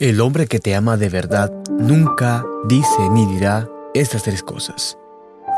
El hombre que te ama de verdad nunca dice ni dirá estas tres cosas.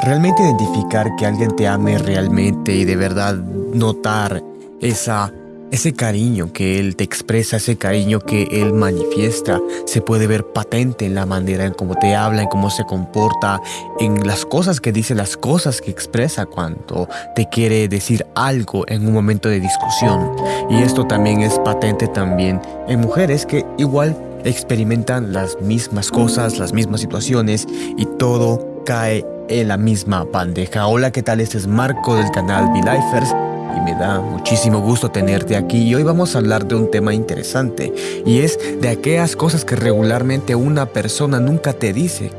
Realmente identificar que alguien te ame realmente y de verdad notar esa, ese cariño que él te expresa, ese cariño que él manifiesta, se puede ver patente en la manera en cómo te habla, en cómo se comporta, en las cosas que dice, las cosas que expresa cuando te quiere decir algo en un momento de discusión. Y esto también es patente también en mujeres que igual experimentan las mismas cosas, las mismas situaciones y todo cae en la misma bandeja. Hola, ¿qué tal? Este es Marco del canal V-Lifers y me da muchísimo gusto tenerte aquí y hoy vamos a hablar de un tema interesante y es de aquellas cosas que regularmente una persona nunca te dice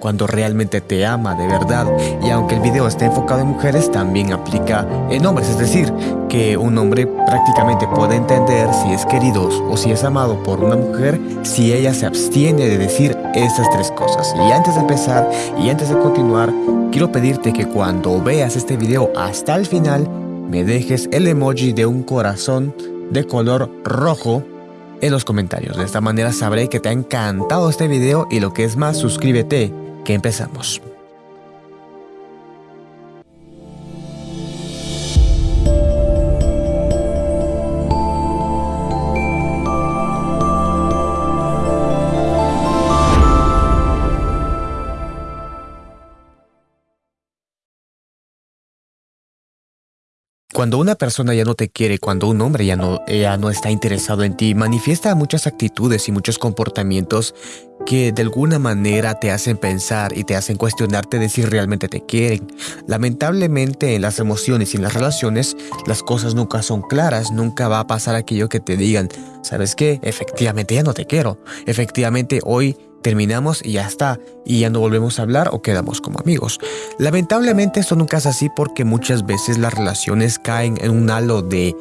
cuando realmente te ama de verdad. Y aunque el video esté enfocado en mujeres, también aplica en hombres. Es decir, que un hombre prácticamente puede entender si es querido o si es amado por una mujer si ella se abstiene de decir esas tres cosas. Y antes de empezar y antes de continuar, quiero pedirte que cuando veas este video hasta el final, me dejes el emoji de un corazón de color rojo en los comentarios. De esta manera sabré que te ha encantado este video y lo que es más, suscríbete que empezamos. Cuando una persona ya no te quiere, cuando un hombre ya no, ya no está interesado en ti, manifiesta muchas actitudes y muchos comportamientos que de alguna manera te hacen pensar y te hacen cuestionarte de si realmente te quieren. Lamentablemente en las emociones y en las relaciones las cosas nunca son claras, nunca va a pasar aquello que te digan, ¿sabes qué? Efectivamente ya no te quiero, efectivamente hoy terminamos y ya está, y ya no volvemos a hablar o quedamos como amigos. Lamentablemente esto nunca es así porque muchas veces las relaciones caen en un halo de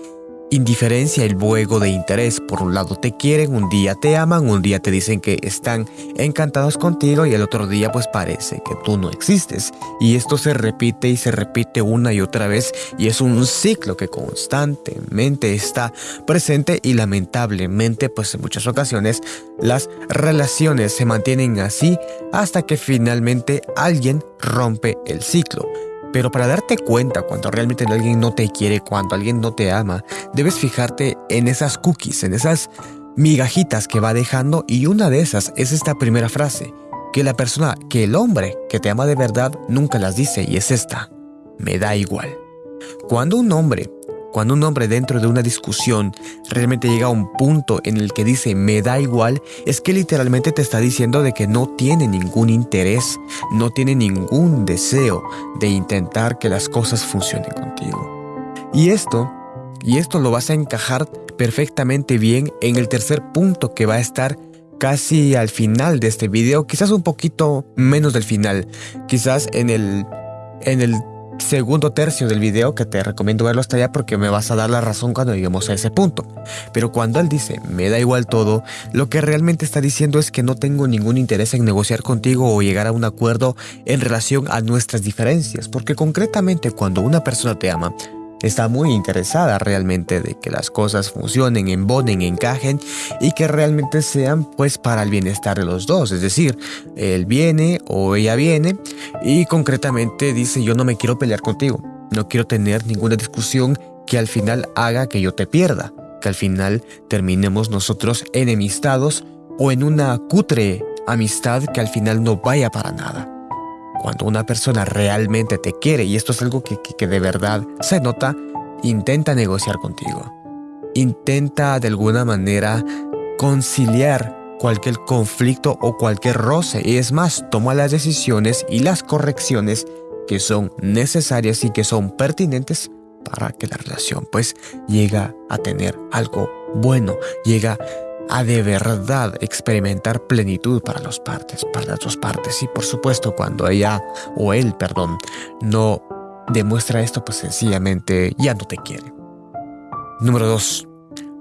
indiferencia y luego de interés. Por un lado te quieren, un día te aman, un día te dicen que están encantados contigo y el otro día pues parece que tú no existes. Y esto se repite y se repite una y otra vez y es un ciclo que constantemente está presente y lamentablemente pues en muchas ocasiones las relaciones se mantienen así hasta que finalmente alguien rompe el ciclo. Pero para darte cuenta cuando realmente alguien no te quiere, cuando alguien no te ama, debes fijarte en esas cookies, en esas migajitas que va dejando y una de esas es esta primera frase, que la persona, que el hombre que te ama de verdad nunca las dice y es esta, me da igual. Cuando un hombre cuando un hombre dentro de una discusión realmente llega a un punto en el que dice me da igual, es que literalmente te está diciendo de que no tiene ningún interés, no tiene ningún deseo de intentar que las cosas funcionen contigo. Y esto, y esto lo vas a encajar perfectamente bien en el tercer punto que va a estar casi al final de este video, quizás un poquito menos del final, quizás en el en el segundo tercio del video que te recomiendo verlo hasta allá porque me vas a dar la razón cuando lleguemos a ese punto. Pero cuando él dice, me da igual todo, lo que realmente está diciendo es que no tengo ningún interés en negociar contigo o llegar a un acuerdo en relación a nuestras diferencias, porque concretamente cuando una persona te ama, está muy interesada realmente de que las cosas funcionen, embonen, encajen y que realmente sean pues para el bienestar de los dos. Es decir, él viene o ella viene y concretamente dice yo no me quiero pelear contigo, no quiero tener ninguna discusión que al final haga que yo te pierda, que al final terminemos nosotros enemistados o en una cutre amistad que al final no vaya para nada cuando una persona realmente te quiere, y esto es algo que, de verdad se nota, intenta negociar contigo. Intenta de alguna manera conciliar cualquier conflicto o cualquier roce. Y es más, toma las decisiones y las correcciones que son necesarias y que son pertinentes para que la relación pues llega a tener algo bueno, llega a de verdad experimentar plenitud para las partes, para las dos partes. Y por supuesto, cuando ella o él, perdón, no demuestra esto, pues sencillamente ya no te quiere. Número 2.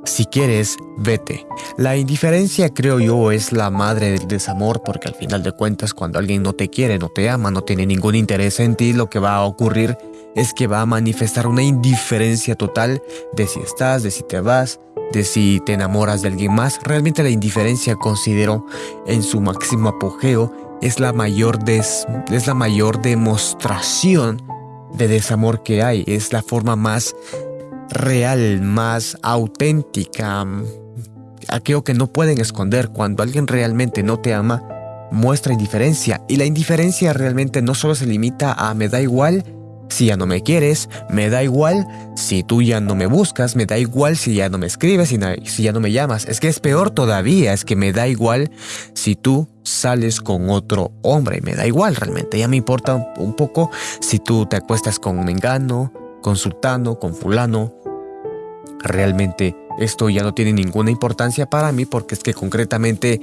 Si quieres, vete. La indiferencia, creo yo, es la madre del desamor porque al final de cuentas cuando alguien no te quiere, no te ama, no tiene ningún interés en ti, lo que va a ocurrir es que va a manifestar una indiferencia total de si estás, de si te vas, de si te enamoras de alguien más. Realmente la indiferencia considero en su máximo apogeo es la mayor, es la mayor demostración de desamor que hay. Es la forma más real, más auténtica. Aquello que no pueden esconder cuando alguien realmente no te ama, muestra indiferencia. Y la indiferencia realmente no solo se limita a me da igual, si ya no me quieres, me da igual si tú ya no me buscas, me da igual si ya no me escribes, si, ya no me llamas. Es que es peor todavía, es que me da igual si tú sales con otro hombre, me da igual realmente. Ya me importa un poco si tú te acuestas con Mengano, con Sultano, con Fulano. Realmente esto ya no tiene ninguna importancia para mí porque es que concretamente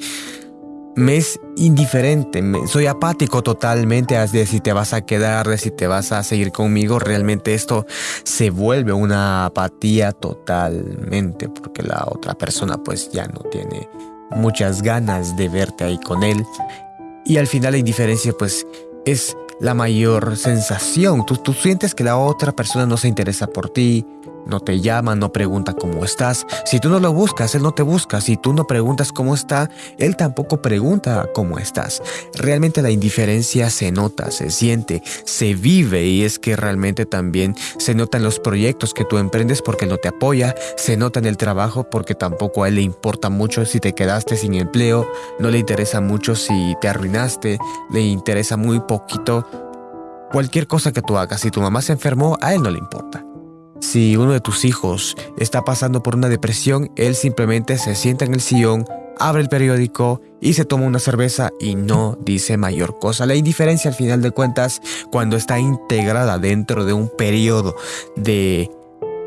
me es indiferente, soy apático totalmente de si te vas a quedar, si te vas a seguir conmigo. Realmente esto se vuelve una apatía totalmente porque la otra persona pues ya no tiene muchas ganas de verte ahí con él. Y al final la indiferencia pues es la mayor sensación. Tú, tú sientes que la otra persona no se interesa por ti, no te llama, no pregunta cómo estás. Si tú no lo buscas, él no te busca. Si tú no preguntas cómo está, él tampoco pregunta cómo estás. Realmente la indiferencia se nota, se siente, se vive y es que realmente también se nota en los proyectos que tú emprendes porque no te apoya, se nota en el trabajo porque tampoco a él le importa mucho si te quedaste sin empleo, no le interesa mucho si te arruinaste, le interesa muy poquito cualquier cosa que tú hagas. Si tu mamá se enfermó, a él no le importa. Si uno de tus hijos está pasando por una depresión, él simplemente se sienta en el sillón, abre el periódico y se toma una cerveza y no dice mayor cosa. La indiferencia al final de cuentas, cuando está integrada dentro de un periodo de,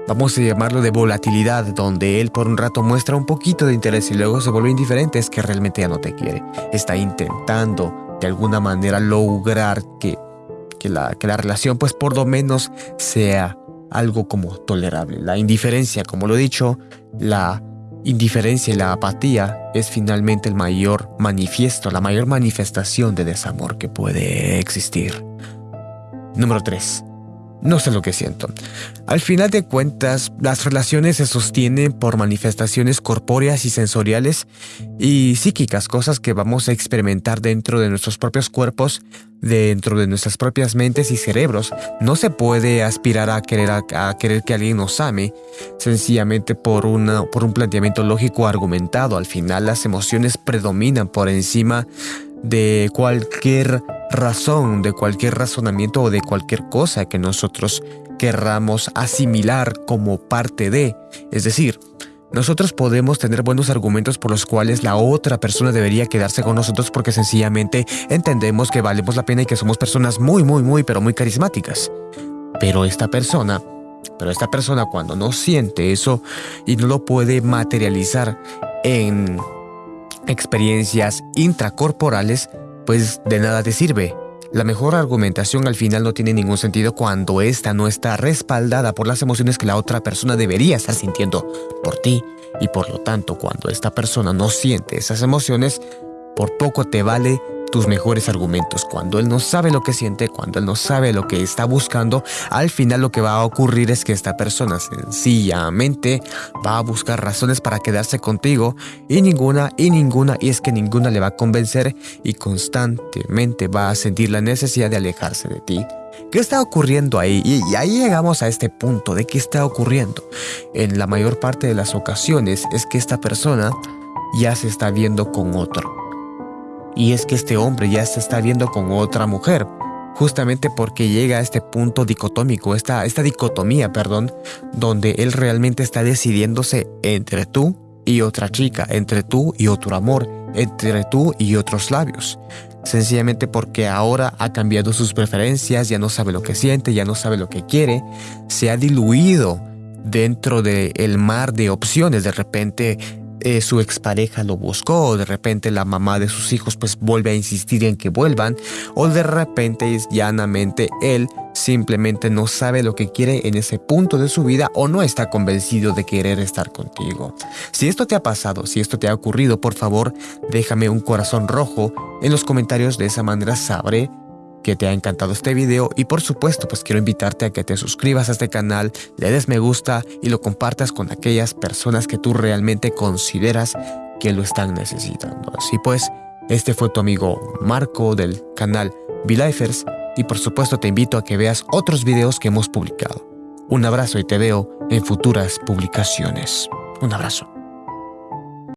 vamos a llamarlo de volatilidad, donde él por un rato muestra un poquito de interés y luego se vuelve indiferente, es que realmente ya no te quiere. Está intentando de alguna manera lograr que, que, la, que la relación pues por lo menos sea algo como tolerable. La indiferencia, como lo he dicho, la indiferencia y la apatía es finalmente el mayor manifiesto, la mayor manifestación de desamor que puede existir. Número 3. No sé lo que siento. Al final de cuentas, las relaciones se sostienen por manifestaciones corpóreas y sensoriales y psíquicas, cosas que vamos a experimentar dentro de nuestros propios cuerpos, dentro de nuestras propias mentes y cerebros. No se puede aspirar a querer, a, querer que alguien nos ame sencillamente por, una, por un planteamiento lógico argumentado. Al final las emociones predominan por encima de cualquier razón, de cualquier razonamiento o de cualquier cosa que nosotros querramos asimilar como parte de. Es decir, nosotros podemos tener buenos argumentos por los cuales la otra persona debería quedarse con nosotros porque sencillamente entendemos que valemos la pena y que somos personas muy, muy, muy, pero muy carismáticas. Pero esta persona, pero esta persona cuando no siente eso y no lo puede materializar en experiencias intracorporales, pues de nada te sirve. La mejor argumentación al final no tiene ningún sentido cuando ésta no está respaldada por las emociones que la otra persona debería estar sintiendo por ti. Y por lo tanto, cuando esta persona no siente esas emociones, por poco te vale tus mejores argumentos. Cuando él no sabe lo que siente, cuando él no sabe lo que está buscando, al final lo que va a ocurrir es que esta persona sencillamente va a buscar razones para quedarse contigo y ninguna y ninguna y es que ninguna le va a convencer y constantemente va a sentir la necesidad de alejarse de ti. ¿Qué está ocurriendo ahí? Y ahí llegamos a este punto de qué está ocurriendo. En la mayor parte de las ocasiones es que esta persona ya se está viendo con otro y es que este hombre ya se está viendo con otra mujer, justamente porque llega a este punto dicotómico, esta, esta dicotomía, perdón, donde él realmente está decidiéndose entre tú y otra chica, entre tú y otro amor, entre tú y otros labios. Sencillamente porque ahora ha cambiado sus preferencias, ya no sabe lo que siente, ya no sabe lo que quiere, se ha diluido dentro del mar de opciones. De repente eh, su expareja lo buscó, o de repente la mamá de sus hijos pues vuelve a insistir en que vuelvan, o de repente llanamente él simplemente no sabe lo que quiere en ese punto de su vida o no está convencido de querer estar contigo. Si esto te ha pasado, si esto te ha ocurrido, por favor déjame un corazón rojo en los comentarios, de esa manera sabré que te ha encantado este video y por supuesto pues quiero invitarte a que te suscribas a este canal, le des me gusta y lo compartas con aquellas personas que tú realmente consideras que lo están necesitando. Así pues, este fue tu amigo Marco del canal VLifers y por supuesto te invito a que veas otros videos que hemos publicado. Un abrazo y te veo en futuras publicaciones. Un abrazo.